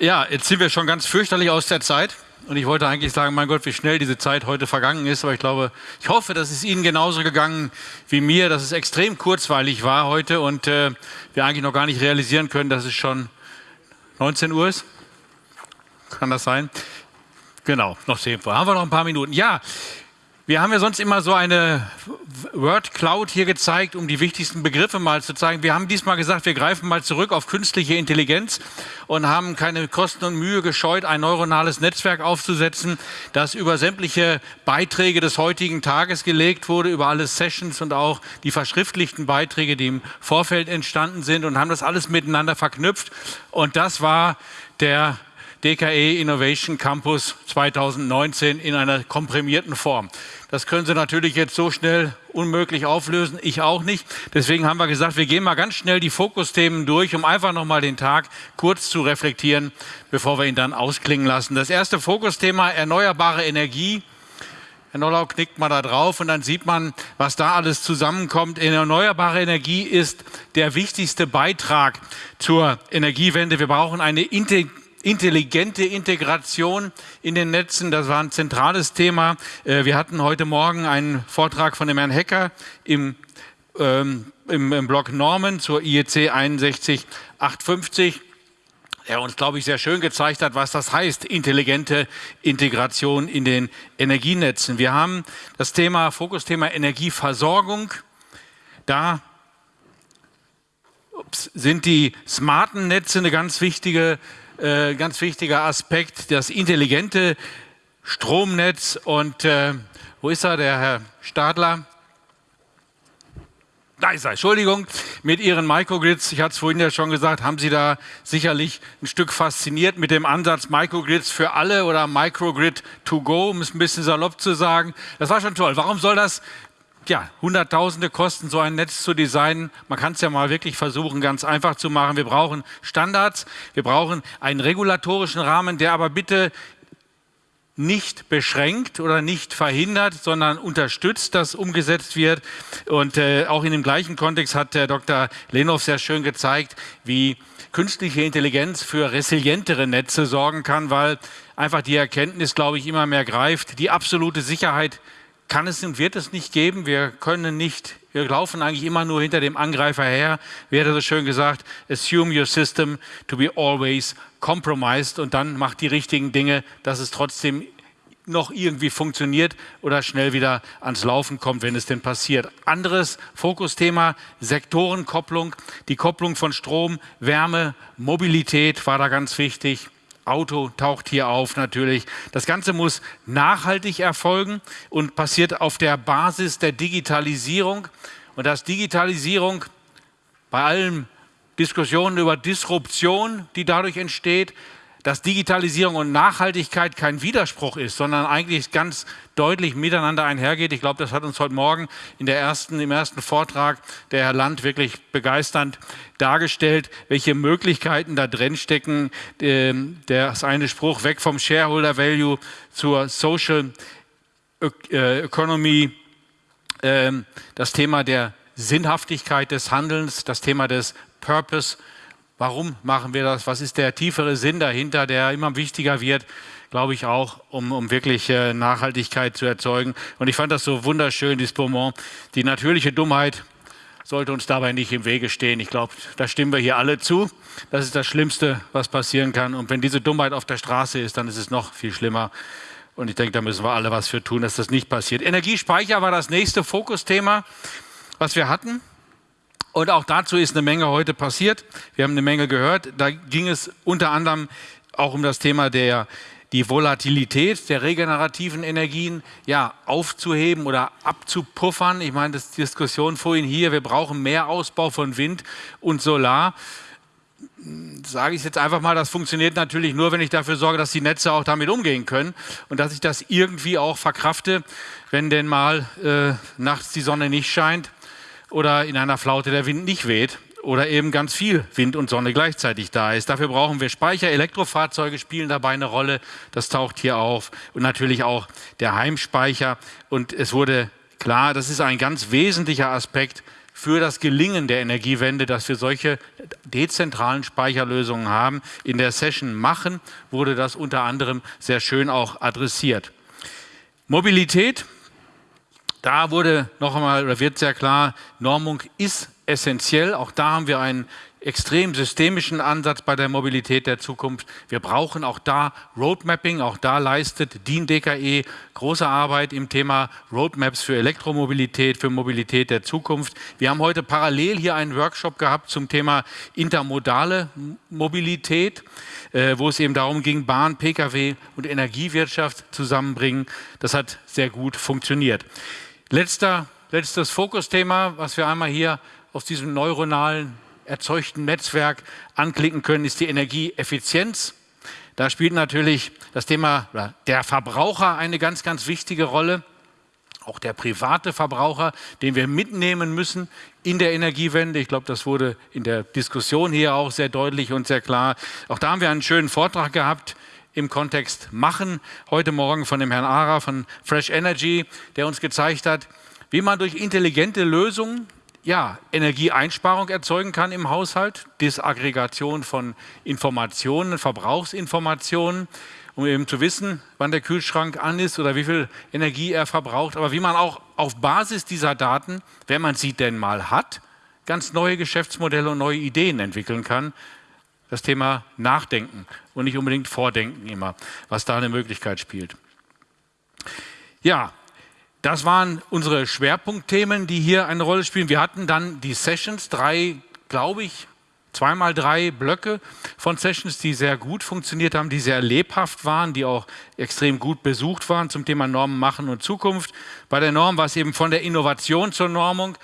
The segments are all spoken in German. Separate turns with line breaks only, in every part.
Ja, jetzt sind wir schon ganz fürchterlich aus der Zeit. Und ich wollte eigentlich sagen, mein Gott, wie schnell diese Zeit heute vergangen ist. Aber ich glaube, ich hoffe, dass es Ihnen genauso gegangen wie mir, dass es extrem kurzweilig war heute und äh, wir eigentlich noch gar nicht realisieren können, dass es schon 19 Uhr ist. Kann das sein? Genau, noch 10 Uhr. Haben wir noch ein paar Minuten. Ja, wir haben ja sonst immer so eine Word Cloud hier gezeigt, um die wichtigsten Begriffe mal zu zeigen. Wir haben diesmal gesagt, wir greifen mal zurück auf künstliche Intelligenz und haben keine Kosten und Mühe gescheut, ein neuronales Netzwerk aufzusetzen, das über sämtliche Beiträge des heutigen Tages gelegt wurde, über alle Sessions und auch die verschriftlichten Beiträge, die im Vorfeld entstanden sind und haben das alles miteinander verknüpft. Und das war der DKE Innovation Campus 2019 in einer komprimierten Form. Das können Sie natürlich jetzt so schnell unmöglich auflösen, ich auch nicht. Deswegen haben wir gesagt, wir gehen mal ganz schnell die Fokusthemen durch, um einfach nochmal den Tag kurz zu reflektieren, bevor wir ihn dann ausklingen lassen. Das erste Fokusthema, erneuerbare Energie. Herr Nollau knickt mal da drauf und dann sieht man, was da alles zusammenkommt. Erneuerbare Energie ist der wichtigste Beitrag zur Energiewende. Wir brauchen eine intelligente Integration in den Netzen, das war ein zentrales Thema. Äh, wir hatten heute Morgen einen Vortrag von dem Herrn Hecker im, ähm, im, im Blog Norman zur IEC 61850 der uns, glaube ich, sehr schön gezeigt hat, was das heißt, intelligente Integration in den Energienetzen. Wir haben das Thema, Fokusthema Energieversorgung. Da sind die smarten Netze eine ganz wichtige äh, ganz wichtiger Aspekt, das intelligente Stromnetz. Und äh, wo ist er, der Herr Stadler? Da ist er, Entschuldigung, mit Ihren Microgrids, ich hatte es vorhin ja schon gesagt, haben Sie da sicherlich ein Stück fasziniert mit dem Ansatz Microgrids für alle oder Microgrid to go, um es ein bisschen salopp zu sagen. Das war schon toll. Warum soll das ja, Hunderttausende kosten, so ein Netz zu designen. Man kann es ja mal wirklich versuchen, ganz einfach zu machen. Wir brauchen Standards, wir brauchen einen regulatorischen Rahmen, der aber bitte nicht beschränkt oder nicht verhindert, sondern unterstützt, dass umgesetzt wird. Und äh, auch in dem gleichen Kontext hat der Dr. Lenov sehr schön gezeigt, wie künstliche Intelligenz für resilientere Netze sorgen kann, weil einfach die Erkenntnis, glaube ich, immer mehr greift. Die absolute Sicherheit kann es und wird es nicht geben. Wir können nicht, wir laufen eigentlich immer nur hinter dem Angreifer her. Wie hat er so schön gesagt, assume your system to be always compromised und dann macht die richtigen Dinge, dass es trotzdem noch irgendwie funktioniert oder schnell wieder ans Laufen kommt, wenn es denn passiert. Anderes Fokusthema, Sektorenkopplung, die Kopplung von Strom, Wärme, Mobilität war da ganz wichtig. Auto taucht hier auf natürlich. Das Ganze muss nachhaltig erfolgen und passiert auf der Basis der Digitalisierung. Und dass Digitalisierung bei allen Diskussionen über Disruption, die dadurch entsteht, dass Digitalisierung und Nachhaltigkeit kein Widerspruch ist, sondern eigentlich ganz deutlich miteinander einhergeht. Ich glaube, das hat uns heute Morgen in der ersten, im ersten Vortrag der Herr Land wirklich begeisternd dargestellt, welche Möglichkeiten da drin stecken. Ähm, der eine Spruch weg vom Shareholder Value zur Social äh, Economy, ähm, das Thema der Sinnhaftigkeit des Handelns, das Thema des Purpose Warum machen wir das? Was ist der tiefere Sinn dahinter, der immer wichtiger wird, glaube ich auch, um, um wirklich äh, Nachhaltigkeit zu erzeugen. Und ich fand das so wunderschön, dieses Beaumont. Die natürliche Dummheit sollte uns dabei nicht im Wege stehen. Ich glaube, da stimmen wir hier alle zu. Das ist das Schlimmste, was passieren kann. Und wenn diese Dummheit auf der Straße ist, dann ist es noch viel schlimmer. Und ich denke, da müssen wir alle was für tun, dass das nicht passiert. Energiespeicher war das nächste Fokusthema, was wir hatten. Und auch dazu ist eine Menge heute passiert. Wir haben eine Menge gehört. Da ging es unter anderem auch um das Thema der die Volatilität der regenerativen Energien ja, aufzuheben oder abzupuffern. Ich meine, das Diskussion vorhin hier, wir brauchen mehr Ausbau von Wind und Solar. Sage ich jetzt einfach mal, das funktioniert natürlich nur, wenn ich dafür sorge, dass die Netze auch damit umgehen können und dass ich das irgendwie auch verkrafte, wenn denn mal äh, nachts die Sonne nicht scheint oder in einer Flaute der Wind nicht weht oder eben ganz viel Wind und Sonne gleichzeitig da ist. Dafür brauchen wir Speicher. Elektrofahrzeuge spielen dabei eine Rolle. Das taucht hier auf. Und natürlich auch der Heimspeicher. Und es wurde klar, das ist ein ganz wesentlicher Aspekt für das Gelingen der Energiewende, dass wir solche dezentralen Speicherlösungen haben. In der Session Machen wurde das unter anderem sehr schön auch adressiert. Mobilität, da wurde noch einmal, oder wird sehr klar, Normung ist essentiell. Auch da haben wir einen extrem systemischen Ansatz bei der Mobilität der Zukunft. Wir brauchen auch da Roadmapping, auch da leistet DIN DKE große Arbeit im Thema Roadmaps für Elektromobilität, für Mobilität der Zukunft. Wir haben heute parallel hier einen Workshop gehabt zum Thema intermodale Mobilität, äh, wo es eben darum ging, Bahn, Pkw und Energiewirtschaft zusammenbringen. Das hat sehr gut funktioniert. Letzter, letztes Fokusthema, was wir einmal hier aus diesem neuronalen erzeugten Netzwerk anklicken können, ist die Energieeffizienz. Da spielt natürlich das Thema der Verbraucher eine ganz, ganz wichtige Rolle. Auch der private Verbraucher, den wir mitnehmen müssen in der Energiewende. Ich glaube, das wurde in der Diskussion hier auch sehr deutlich und sehr klar. Auch da haben wir einen schönen Vortrag gehabt im Kontext Machen, heute Morgen von dem Herrn Ara von Fresh Energy, der uns gezeigt hat, wie man durch intelligente Lösungen ja, Energieeinsparung erzeugen kann im Haushalt, Disaggregation von Informationen, Verbrauchsinformationen, um eben zu wissen, wann der Kühlschrank an ist oder wie viel Energie er verbraucht. Aber wie man auch auf Basis dieser Daten, wenn man sie denn mal hat, ganz neue Geschäftsmodelle und neue Ideen entwickeln kann. Das Thema Nachdenken und nicht unbedingt Vordenken immer, was da eine Möglichkeit spielt. Ja, das waren unsere Schwerpunktthemen, die hier eine Rolle spielen. Wir hatten dann die Sessions, drei, glaube ich, zweimal drei Blöcke von Sessions, die sehr gut funktioniert haben, die sehr lebhaft waren, die auch extrem gut besucht waren zum Thema Normen machen und Zukunft. Bei der Norm war es eben von der Innovation zur Normung.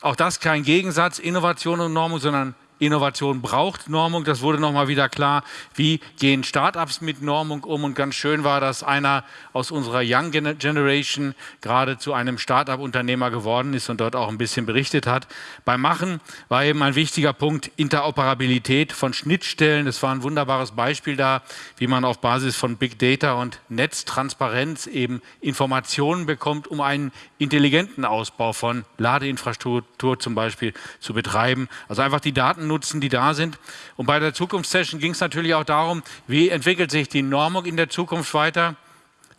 Auch das kein Gegensatz, Innovation und Normung, sondern Innovation braucht Normung. Das wurde nochmal wieder klar. Wie gehen Startups mit Normung um? Und ganz schön war, dass einer aus unserer Young Generation gerade zu einem Startup-Unternehmer geworden ist und dort auch ein bisschen berichtet hat. Beim Machen war eben ein wichtiger Punkt Interoperabilität von Schnittstellen. Das war ein wunderbares Beispiel da, wie man auf Basis von Big Data und Netztransparenz eben Informationen bekommt, um einen intelligenten Ausbau von Ladeinfrastruktur zum Beispiel zu betreiben. Also einfach die Daten nutzen, die da sind. Und bei der Zukunftssession ging es natürlich auch darum, wie entwickelt sich die Normung in der Zukunft weiter.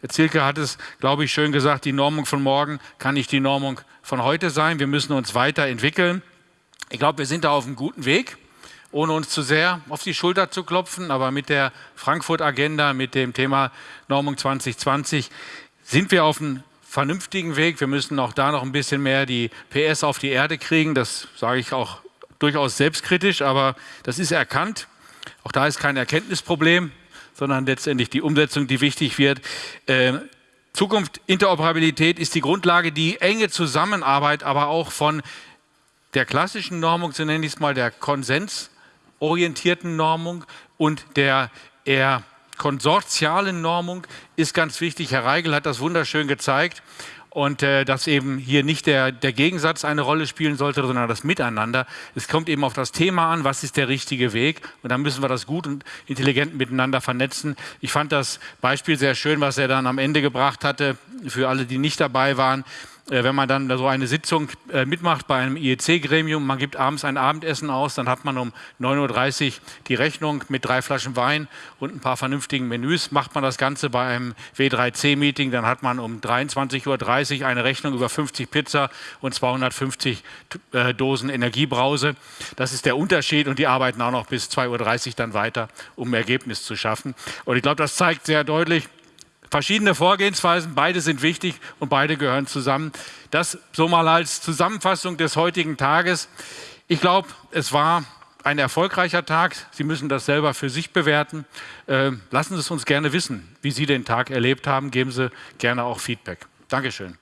Herr Zielke hat es, glaube ich, schön gesagt, die Normung von morgen kann nicht die Normung von heute sein. Wir müssen uns weiterentwickeln. Ich glaube, wir sind da auf einem guten Weg, ohne uns zu sehr auf die Schulter zu klopfen. Aber mit der Frankfurt-Agenda, mit dem Thema Normung 2020 sind wir auf einem vernünftigen Weg. Wir müssen auch da noch ein bisschen mehr die PS auf die Erde kriegen. Das sage ich auch durchaus selbstkritisch, aber das ist erkannt. Auch da ist kein Erkenntnisproblem, sondern letztendlich die Umsetzung, die wichtig wird. Äh, Zukunft, Interoperabilität ist die Grundlage, die enge Zusammenarbeit aber auch von der klassischen Normung, so nenne ich es mal, der konsensorientierten Normung und der eher konsortialen Normung ist ganz wichtig. Herr Reigel hat das wunderschön gezeigt und äh, dass eben hier nicht der, der Gegensatz eine Rolle spielen sollte, sondern das Miteinander. Es kommt eben auf das Thema an, was ist der richtige Weg und dann müssen wir das gut und intelligent miteinander vernetzen. Ich fand das Beispiel sehr schön, was er dann am Ende gebracht hatte, für alle, die nicht dabei waren. Äh, wenn man dann so eine Sitzung äh, mitmacht bei einem IEC-Gremium, man gibt abends ein Abendessen aus, dann hat man um 9.30 Uhr die Rechnung mit drei Flaschen Wein und ein paar vernünftigen Menüs. Macht man das Ganze bei einem W3C-Meeting, dann hat man um 23.30 Uhr eine Rechnung über 50 Pizza und 250 äh, Dosen Energiebrause. Das ist der Unterschied und die arbeiten auch noch bis 2.30 Uhr dann weiter, um ein Ergebnis zu schaffen. Und ich glaube, das zeigt sehr deutlich, verschiedene Vorgehensweisen, beide sind wichtig und beide gehören zusammen. Das so mal als Zusammenfassung des heutigen Tages. Ich glaube, es war ein erfolgreicher Tag. Sie müssen das selber für sich bewerten. Äh, lassen Sie es uns gerne wissen, wie Sie den Tag erlebt haben. Geben Sie gerne auch Feedback. Dankeschön.